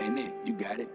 Ain't it? you got it.